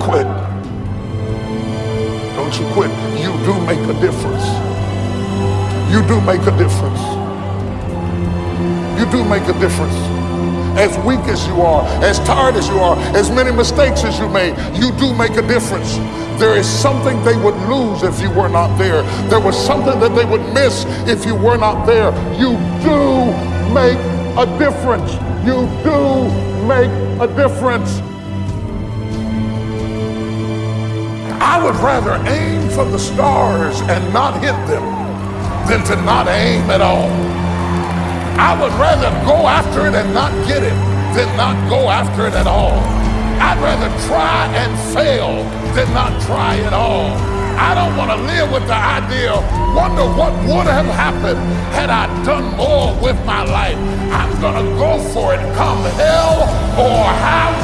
quit. Don't you quit. You do make a difference. You do make a difference. You do make a difference. As weak as you are, as tired as you are, as many mistakes as you made, you do make a difference. There is something they would lose if you were not there. There was something that they would miss if you were not there. You do make a difference. You do make a difference. I would rather aim for the stars and not hit them than to not aim at all. I would rather go after it and not get it than not go after it at all. I'd rather try and fail than not try at all. I don't want to live with the idea, wonder what would have happened had I done more with my life. I'm going to go for it, come hell or high